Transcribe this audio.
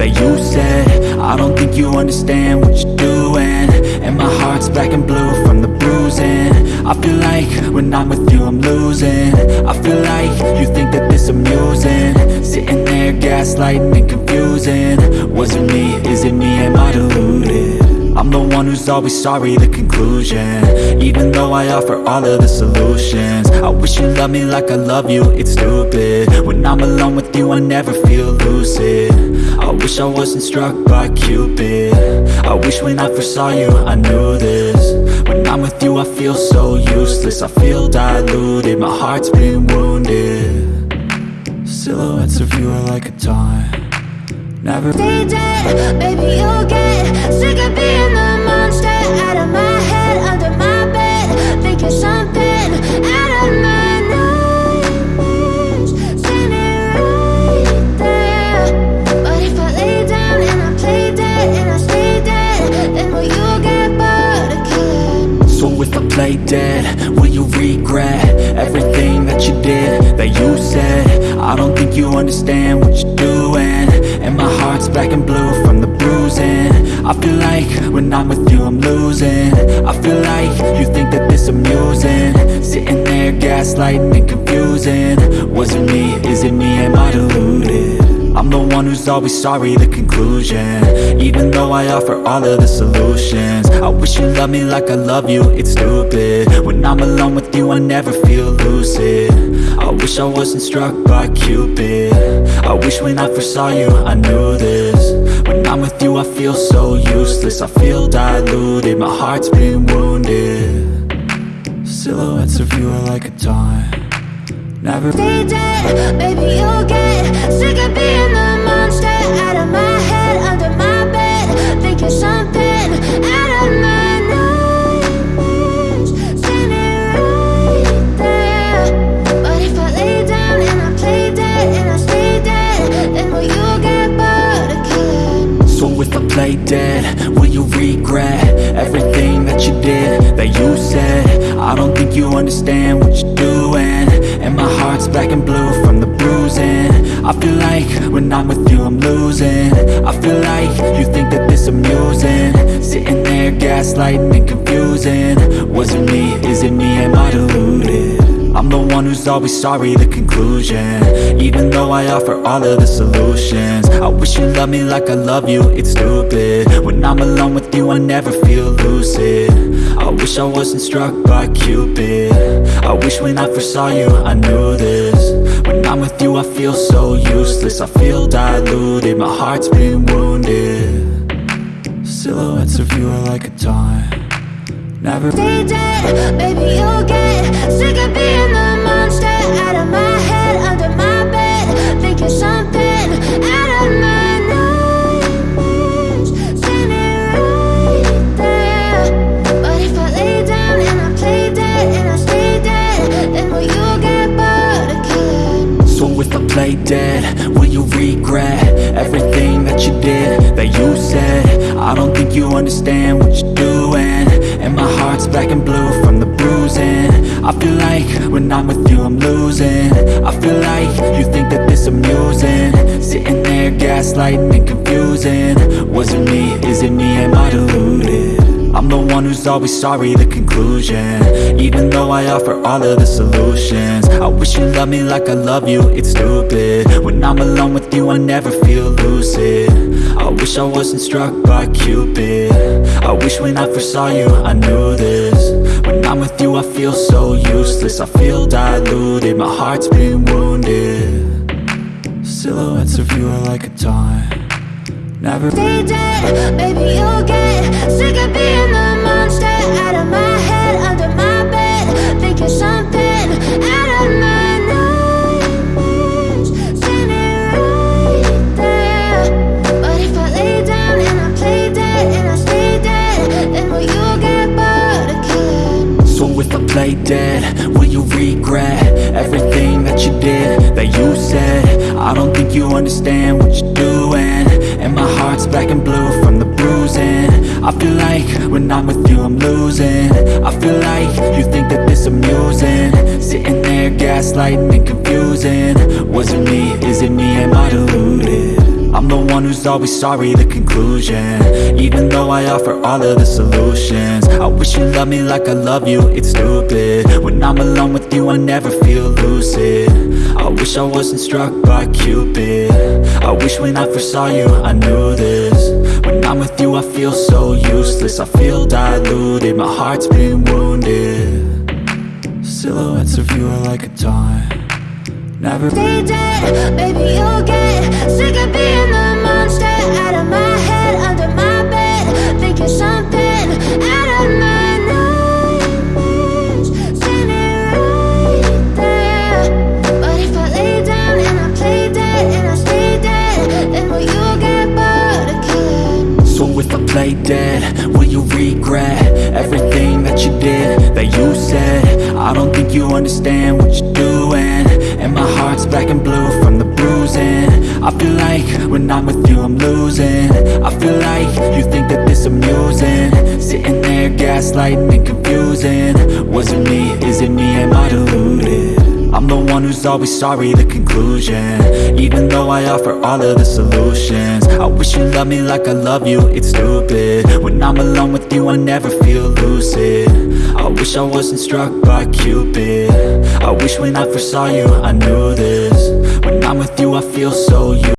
that you said? I don't think you understand what you're doing. And my heart's black and blue from the bruising. I feel like when I'm with you I'm losing. I feel like you think that this amusing. Sitting there gaslighting and confusing. Was it me? Is it me? Am I deluded? I'm the one who's always sorry, the conclusion. Even though I offer all of the solutions. I wish you loved me like I love you, it's stupid. When I'm alone with you, I never feel lucid wish I wasn't struck by Cupid. I wish when I first saw you, I knew this. When I'm with you, I feel so useless. I feel diluted, my heart's been wounded. Silhouettes of you are like a taunt. Never Stay dead, baby Play dead, will you regret Everything that you did, that you said? I don't think you understand what you're doing. And my heart's black and blue from the bruising. I feel like when I'm with you I'm losing. I feel like you think that this amusing. Sitting there gaslighting and confusing. Was it me, is it me, am I deluded? I'm the one who's always sorry, the conclusion. Even though I offer all of the solutions. I wish you loved me like I love you, it's stupid. When I'm alone with you, I never feel lucid. I wish I wasn't struck by Cupid. I wish when I first saw you, I knew this. When I'm with you, I feel so useless. I feel diluted, my heart's been wounded. Silhouettes of you are like a taunt Never. Stay dead, baby you'll get Sick of being the monster Out of my head, under my bed Think you're something out of my nightmares. Standing right there. But if I lay down and I play dead And I stay dead Then will you get bored of killing So if I play dead, will you regret Everything that you did, that you said? I don't think you understand what you're doing And my heart's black and blue from the bruising. I feel like when I'm with you I'm losing. I feel like you think that this amusing. Sitting there gaslighting and confusing. Was it me, is it me, am I deluded? I'm the one who's always sorry, the conclusion. Even though I offer all of the solutions. I wish you loved me like I love you, it's stupid. When I'm alone with you, I never feel lucid I wish I wasn't struck by Cupid. I wish when I first saw you, I knew this. When I'm with you, I feel so useless. I feel diluted, my heart's been wounded. Silhouettes of you are like a taunt. Never Stay dead, baby you'll get Play dead, will you regret Everything that you did, that you said? I don't think you understand what you're doing. And my heart's black and blue from the bruising. I feel like when I'm with you I'm losing. I feel like you think that this amusing. Sitting there gaslighting and confusing. Was it me, is it me, am I deluded? I'm the one who's always sorry, the conclusion. Even though I offer all of the solutions. I wish you loved me like I love you, it's stupid. When I'm alone with you, I never feel lucid. I wish I wasn't struck by Cupid. I wish when I first saw you, I knew this. When I'm with you, I feel so useless. I feel diluted, my heart's been wounded. Silhouettes of you are like a taunt Never. Stay dead, baby you'll get Sick of being the monster. Out of my head, under my bed Think you're something Everything that you did, that you said. I don't think you understand what you're doing. And my heart's black and blue from the bruising. I feel like when I'm with you I'm losing. I feel like you think that this amusing. Sitting there gaslighting and confusing who's always sorry, the conclusion. Even though I offer all of the solutions I wish you loved me like I love you, it's stupid. When I'm alone with you, I never feel lucid. I wish I wasn't struck by Cupid. I wish when I first saw you, I knew this. When I'm with you, I feel so useless. I feel diluted, my heart's been wounded. Silhouettes of you are like a taunt. Never dead Baby, you'll get sick of being the play dead, will you regret Everything that you did, that you said? I don't think you understand what you're doing. And my heart's black and blue from the bruising. I feel like when I'm with you I'm losing. I feel like you think that this amusing. Sitting there gaslighting and confusing. Was it me, is it me, am I deluded? I'm the one who's always sorry, the conclusion. Even though I offer all of the solutions I wish you loved me like I love you, it's stupid. When I'm alone with you, I never feel lucid. I wish I wasn't struck by Cupid. I wish when I first saw you, I knew this. When I'm with you, I feel so